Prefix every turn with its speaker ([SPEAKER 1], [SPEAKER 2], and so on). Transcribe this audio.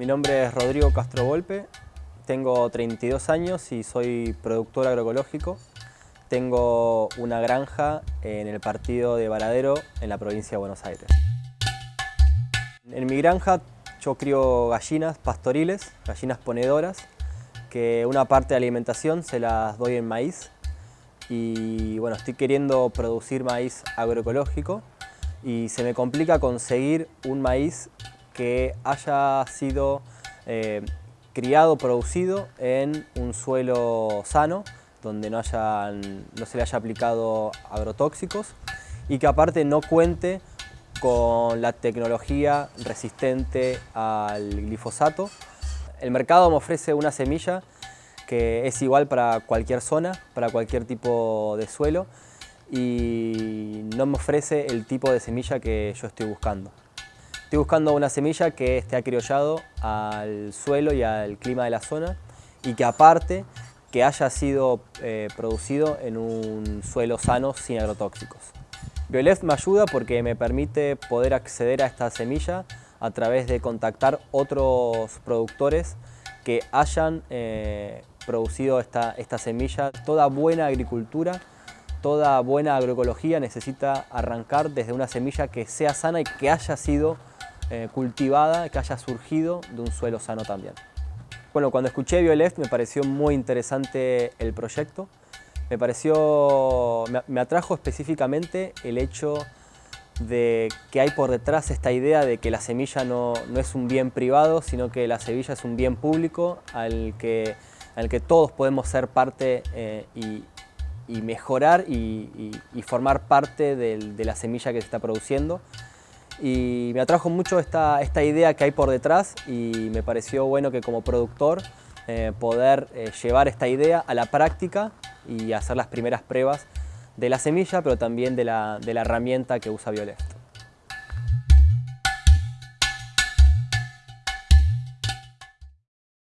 [SPEAKER 1] Mi nombre es Rodrigo Castro Volpe, tengo 32 años y soy productor agroecológico. Tengo una granja en el partido de Varadero, en la provincia de Buenos Aires. En mi granja yo crío gallinas pastoriles, gallinas ponedoras, que una parte de alimentación se las doy en maíz y bueno, estoy queriendo producir maíz agroecológico y se me complica conseguir un maíz que haya sido eh, criado, producido en un suelo sano, donde no, no se le haya aplicado agrotóxicos y que aparte no cuente con la tecnología resistente al glifosato. El mercado me ofrece una semilla que es igual para cualquier zona, para cualquier tipo de suelo y no me ofrece el tipo de semilla que yo estoy buscando. Estoy buscando una semilla que esté acriollado al suelo y al clima de la zona y que aparte que haya sido eh, producido en un suelo sano sin agrotóxicos. Biolef me ayuda porque me permite poder acceder a esta semilla a través de contactar otros productores que hayan eh, producido esta, esta semilla. Toda buena agricultura, toda buena agroecología necesita arrancar desde una semilla que sea sana y que haya sido eh, cultivada, que haya surgido de un suelo sano también. Bueno, cuando escuché BioLeft me pareció muy interesante el proyecto. Me pareció, me atrajo específicamente el hecho de que hay por detrás esta idea de que la semilla no, es un bien privado, sino que la semilla es un bien público al que, al que todos podemos ser parte eh, y, mejorar y, formar parte de, la semilla que se está produciendo. Y me atrajo mucho esta, esta, idea que hay por detrás y me pareció bueno que como productor eh, poder eh, llevar esta idea a la práctica y hacer las primeras pruebas de la semilla, pero también de la, de la herramienta que usa Violet.